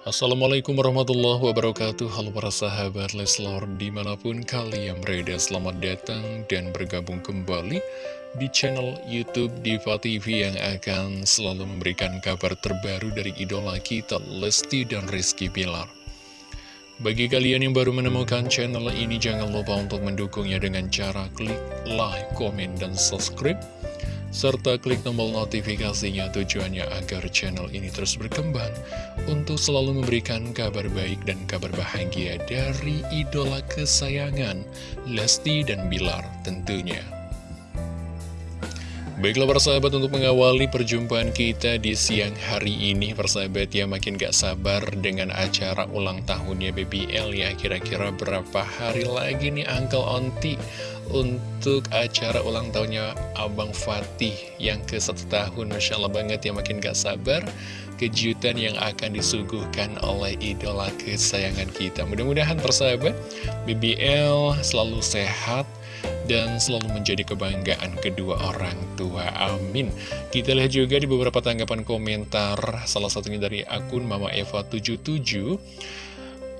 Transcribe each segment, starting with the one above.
Assalamualaikum warahmatullahi wabarakatuh. Halo para sahabat Leslor Di mana pun kalian berada selamat datang dan bergabung kembali Di channel Youtube Diva TV Yang akan selalu memberikan kabar terbaru dari idola kita Lesti dan Rizky Pilar Bagi kalian yang baru menemukan channel ini Jangan lupa untuk mendukungnya dengan cara klik like, komen, dan subscribe serta klik tombol notifikasinya tujuannya agar channel ini terus berkembang untuk selalu memberikan kabar baik dan kabar bahagia dari idola kesayangan Lesti dan Bilar tentunya. Baiklah persahabat untuk mengawali perjumpaan kita di siang hari ini Persahabat ya makin gak sabar dengan acara ulang tahunnya BBL ya. Kira-kira berapa hari lagi nih Uncle Onti Untuk acara ulang tahunnya Abang Fatih yang ke satu tahun? Masya Allah banget ya makin gak sabar Kejutan yang akan disuguhkan oleh idola kesayangan kita. Mudah-mudahan persahabat BBL selalu sehat dan selalu menjadi kebanggaan kedua orang tua. Amin. Kita lihat juga di beberapa tanggapan komentar, salah satunya dari akun Mama Eva 77.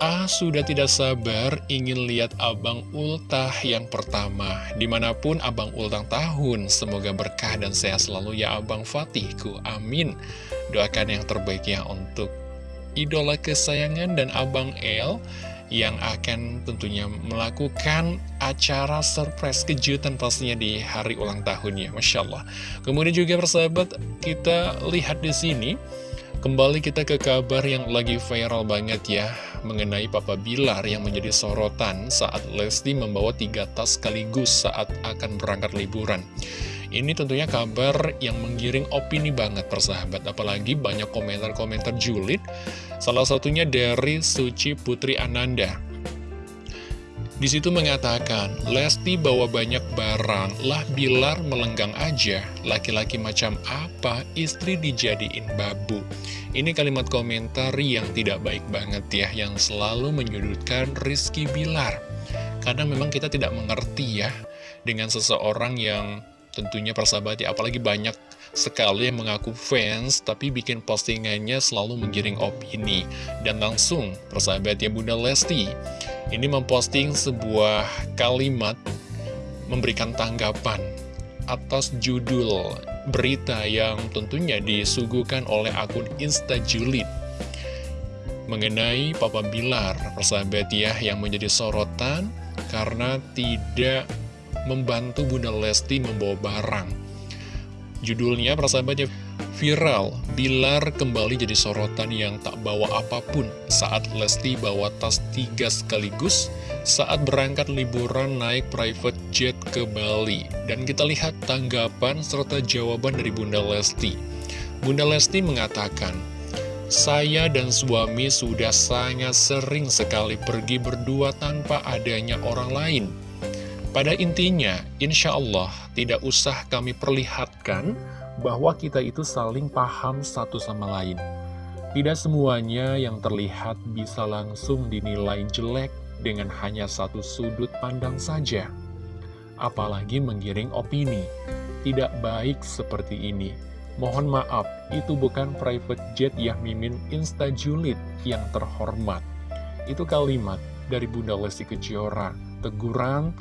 Ah, sudah tidak sabar ingin lihat Abang Ultah yang pertama. Di mana pun Abang Ultah tahun, semoga berkah dan sehat selalu ya Abang Fatihku. Amin. Doakan yang terbaik ya untuk idola kesayangan dan Abang El yang akan tentunya melakukan acara surprise kejutan pastinya di hari ulang tahunnya, Masya Allah. Kemudian juga persahabat, kita lihat di sini, kembali kita ke kabar yang lagi viral banget ya, mengenai Papa Bilar yang menjadi sorotan saat Lesti membawa tiga tas sekaligus saat akan berangkat liburan. Ini tentunya kabar yang menggiring opini banget persahabat Apalagi banyak komentar-komentar julid Salah satunya dari Suci Putri Ananda di situ mengatakan, Lesti bawa banyak barang, lah Bilar melenggang aja. Laki-laki macam apa, istri dijadiin babu. Ini kalimat komentar yang tidak baik banget ya, yang selalu menyudutkan Rizky Bilar. Kadang memang kita tidak mengerti ya, dengan seseorang yang tentunya persahabat ya apalagi banyak sekali mengaku fans tapi bikin postingannya selalu menggiring opini. Dan langsung persahabat ya Bunda Lesti. Ini memposting sebuah kalimat memberikan tanggapan atas judul berita yang tentunya disuguhkan oleh akun Instajulit mengenai Papa Bilar persahabat ya yang menjadi sorotan karena tidak membantu Bunda Lesti membawa barang. Judulnya persahabatnya viral, Bilar kembali jadi sorotan yang tak bawa apa pun saat Lesti bawa tas tiga sekaligus saat berangkat liburan naik private jet ke Bali. Dan kita lihat tanggapan serta jawaban dari Bunda Lesti. Bunda Lesti mengatakan, saya dan suami sudah sangat sering sekali pergi berdua tanpa adanya orang lain. Pada intinya, insya Allah tidak usah kami perlihatkan bahwa kita itu saling paham satu sama lain. Tidak semuanya yang terlihat bisa langsung dinilai jelek dengan hanya satu sudut pandang saja. Apalagi menggiring opini. Tidak baik seperti ini. Mohon maaf, itu bukan private jet yang mimin instajulit yang terhormat. Itu kalimat dari Bunda Lesti Kejora. Teguran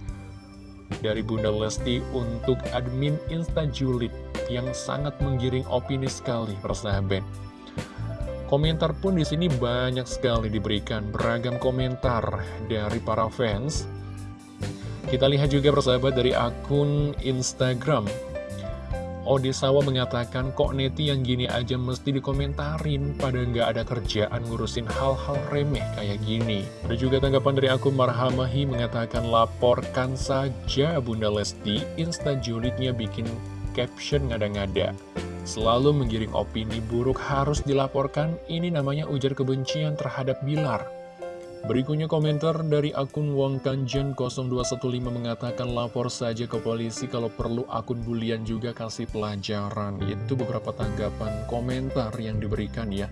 dari Bunda Lesti untuk admin Instajulit yang sangat menggiring opini sekali persahabat. Komentar pun di sini banyak sekali diberikan beragam komentar dari para fans. Kita lihat juga persahabat dari akun Instagram Odisawa mengatakan kok neti yang gini aja mesti dikomentarin pada nggak ada kerjaan ngurusin hal-hal remeh kayak gini. Ada juga tanggapan dari akun Marhamahi mengatakan laporkan saja Bunda Lesti, Insta julidnya bikin caption ngada-ngada. Selalu menggiring opini buruk harus dilaporkan, ini namanya ujar kebencian terhadap Bilar. Berikutnya komentar dari akun Wong Kanjen 0215 mengatakan lapor saja ke polisi kalau perlu akun bulian juga kasih pelajaran. Itu beberapa tanggapan komentar yang diberikan ya.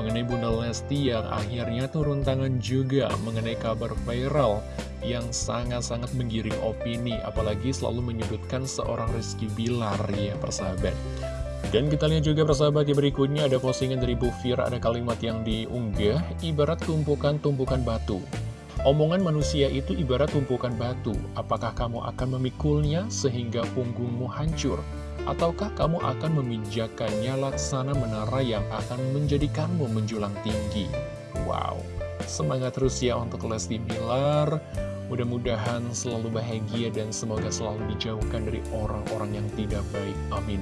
Mengenai Bunda Lesti yang akhirnya turun tangan juga mengenai kabar viral yang sangat-sangat menggiring opini. Apalagi selalu menyudutkan seorang Rizky Bilar ya persahabat. Dan kita lihat juga persahabat di berikutnya ada postingan dari Bu Fira, ada kalimat yang diunggah, ibarat tumpukan-tumpukan batu. Omongan manusia itu ibarat tumpukan batu, apakah kamu akan memikulnya sehingga punggungmu hancur? Ataukah kamu akan memijakannya laksana menara yang akan menjadikanmu menjulang tinggi? Wow, semangat terus ya untuk Lesti Bilar, mudah-mudahan selalu bahagia dan semoga selalu dijauhkan dari orang-orang yang tidak baik, amin.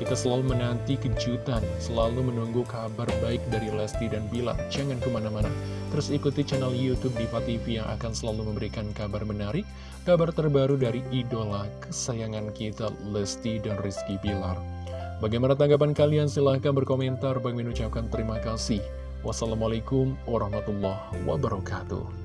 Kita selalu menanti kejutan, selalu menunggu kabar baik dari Lesti dan Bilar. Jangan ke mana-mana, terus ikuti channel Youtube Diva TV yang akan selalu memberikan kabar menarik, kabar terbaru dari idola kesayangan kita Lesti dan Rizky Bilar. Bagaimana tanggapan kalian? Silahkan berkomentar. Bagi mengucapkan terima kasih. Wassalamualaikum warahmatullahi wabarakatuh.